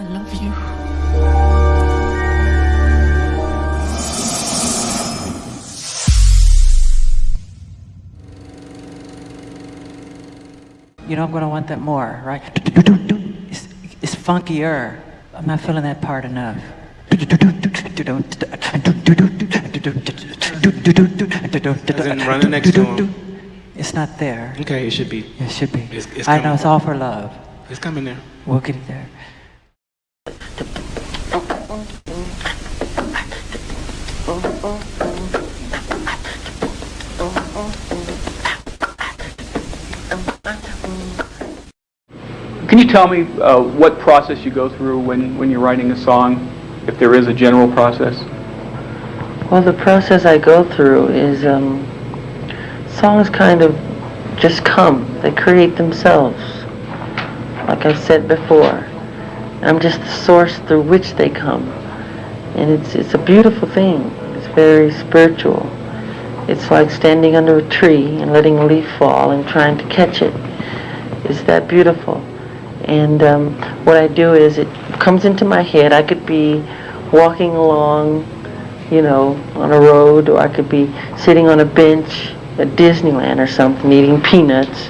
I love you. You know I'm gonna want that more, right? It's, it's funkier. I'm not feeling that part enough. As in running next to him. It's not there. Okay, it should be. It should be. It's- it's I know it's all for love. It's coming there. We'll get it there. Can you tell me uh, what process you go through when, when you're writing a song, if there is a general process? Well, the process I go through is um, songs kind of just come. They create themselves. Like I said before, I'm just the source through which they come. And it's, it's a beautiful thing. It's very spiritual. It's like standing under a tree and letting a leaf fall and trying to catch it. It's that beautiful. And um, what I do is it comes into my head. I could be walking along you know, on a road, or I could be sitting on a bench at Disneyland or something, eating peanuts,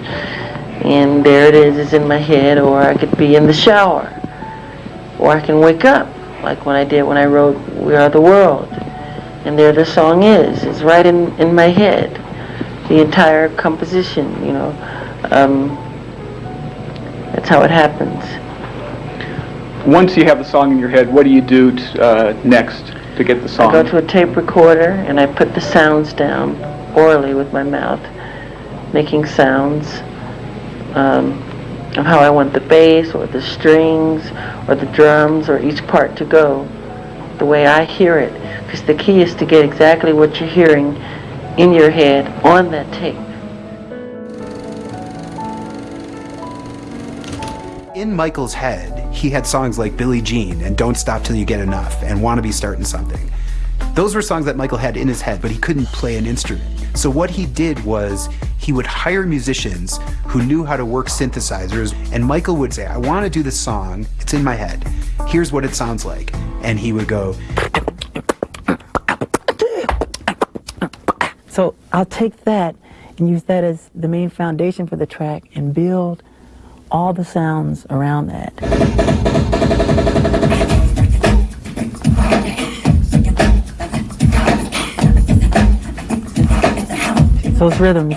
and there it is, it's in my head, or I could be in the shower, or I can wake up, like when I did when I wrote We Are the World, and there the song is, it's right in, in my head, the entire composition, you know, um, that's how it happens. Once you have the song in your head, what do you do uh, next to get the song? I go to a tape recorder and I put the sounds down orally with my mouth, making sounds um, of how I want the bass or the strings or the drums or each part to go, the way I hear it. Because the key is to get exactly what you're hearing in your head on that tape. In Michael's head, he had songs like Billie Jean and Don't Stop Till You Get Enough and Wanna Be Starting Something. Those were songs that Michael had in his head, but he couldn't play an instrument. So what he did was he would hire musicians who knew how to work synthesizers, and Michael would say, I want to do this song, it's in my head. Here's what it sounds like. And he would go, So I'll take that and use that as the main foundation for the track and build all the sounds around that. Those rhythms.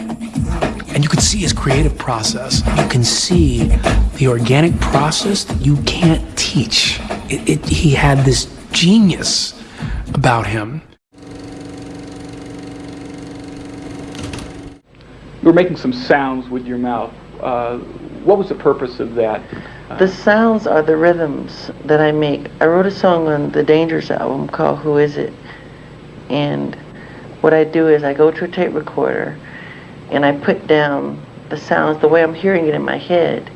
And you can see his creative process. You can see the organic process that you can't teach. It, it, he had this genius about him. You were making some sounds with your mouth. Uh, what was the purpose of that? The sounds are the rhythms that I make. I wrote a song on the Dangerous album called Who Is It? And what I do is I go to a tape recorder and I put down the sounds the way I'm hearing it in my head.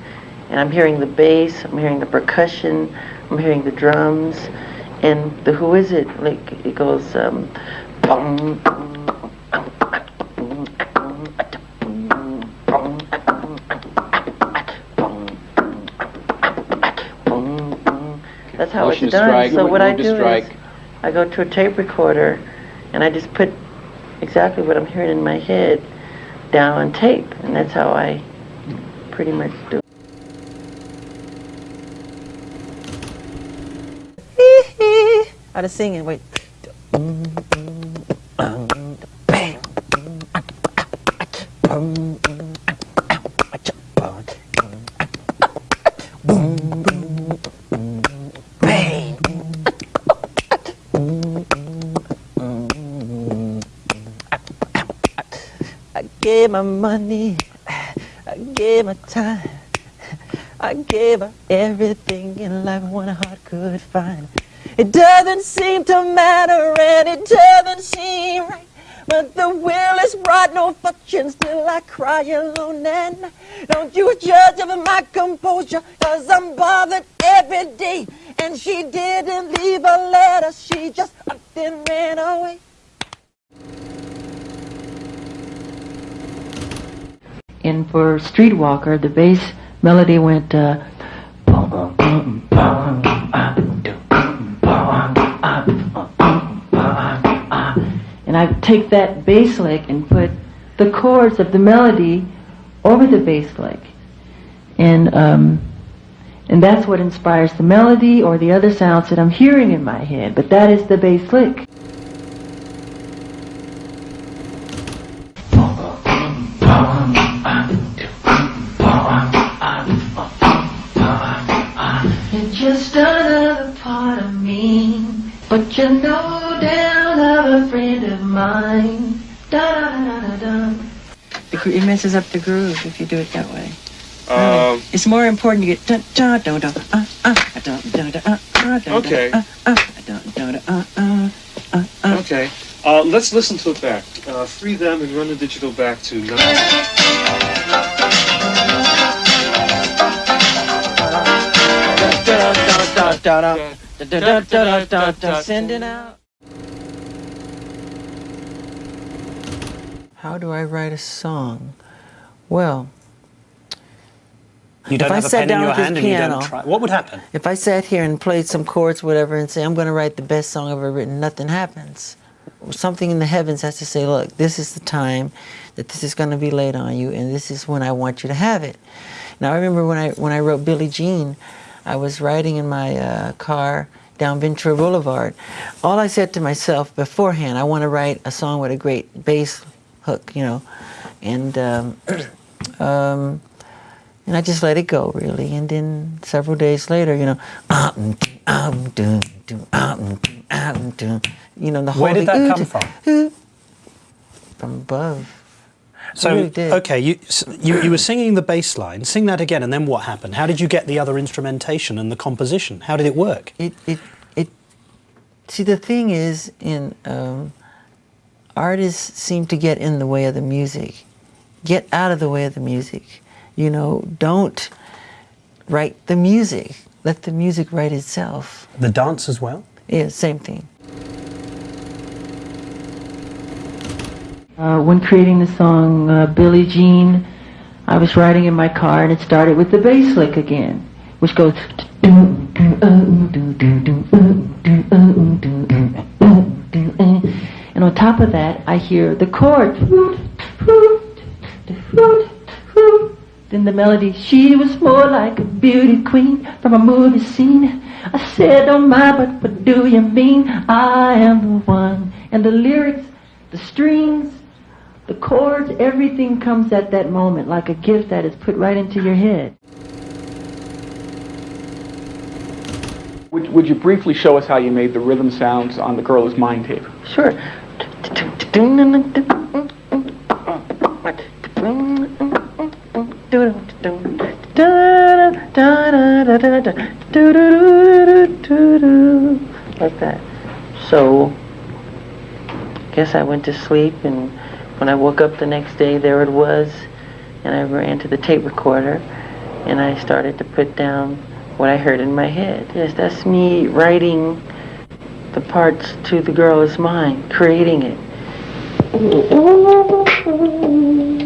And I'm hearing the bass, I'm hearing the percussion, I'm hearing the drums. And the Who Is It? Like it goes um bum, That's how Motion it's to done. strike, so what I to do strike. is I go to a tape recorder and I just put exactly what I'm hearing in my head down on tape, and that's how I pretty much do. Out of singing, wait. My money, I gave my time, I gave her everything in life one heart could find. It doesn't seem to matter and it doesn't seem right. But the will is brought no fortune, still I cry alone and. Don't you judge of my composure, cause I'm bothered every day. And she didn't leave a letter, she just up and ran away. and for Streetwalker, the bass melody went. Uh, and I take that bass lick and put the chords of the melody over the bass lick, and um, and that's what inspires the melody or the other sounds that I'm hearing in my head. But that is the bass lick. But you know no doubt of a friend of mine. Da da da da da. It messes up the groove if you do it that way. Um, It's more important to get da da da da uh uh da da da uh uh da Okay. uh uh da da da uh uh uh uh. Okay. Uh, let's listen to it back. Uh, free them and run the digital back to nine. Sending out. How do I write a song? Well, You don't If I have a sat pen in down your with this and you piano- don't try. What would happen? if I sat here and played some chords, whatever, and say, I'm going to write the best song I've ever written, nothing happens. Something in the heavens has to say, look, this is the time that this is going to be laid on you, and this is when I want you to have it. Now, I remember when I, when I wrote Billie Jean, I was riding in my uh, car down Ventura Boulevard. All I said to myself beforehand, I want to write a song with a great bass hook, you know, and um, um, and I just let it go, really. And then several days later, you know, you know, the whole Where did that come from? From above. So, really okay, you, you you were singing the bass line. Sing that again, and then what happened? How did you get the other instrumentation and the composition? How did it work? It, it, it. See, the thing is, in um, artists seem to get in the way of the music. Get out of the way of the music. You know, don't write the music. Let the music write itself. The dance as well. Yeah, same thing. Uh, when creating the song uh, Billie Jean, I was riding in my car and it started with the bass lick again, which goes. And on top of that, I hear the chord. Then the melody, she was more like a beauty queen from a movie scene. I said, don't mind, but what do you mean? I am the one. And the lyrics, the strings, the chords, everything comes at that moment like a gift that is put right into your head. Would, would you briefly show us how you made the rhythm sounds on the Girl Is Mine tape? Sure. Like that. So, I guess I went to sleep, and when I woke up the next day, there it was, and I ran to the tape recorder, and I started to put down what I heard in my head. Yes, that's me writing the parts to The Girl Is Mine, creating it.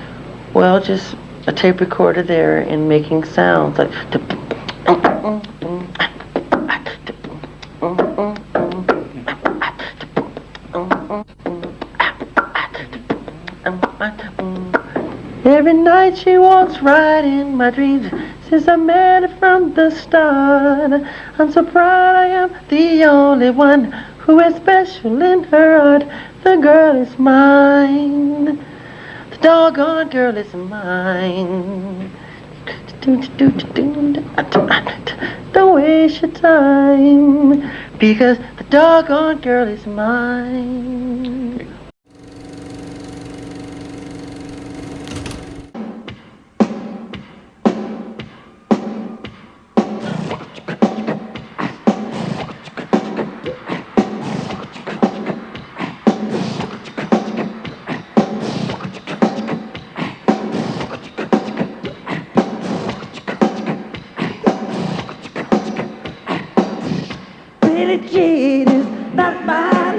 Well, just a tape recorder there and making sounds like. Every night she walks right in my dreams since I met her from the start. I'm so proud I am the only one who is special in her heart. The girl is mine. Doggone girl is mine. Don't waste your time because the doggone girl is mine. Billie Jean is not my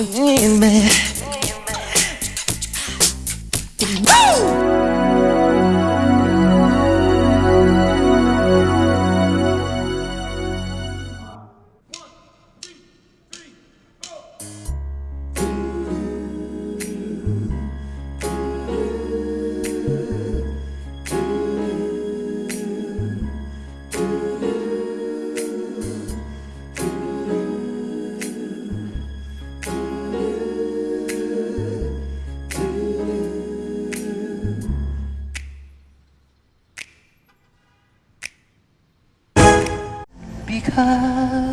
Believe me. Because I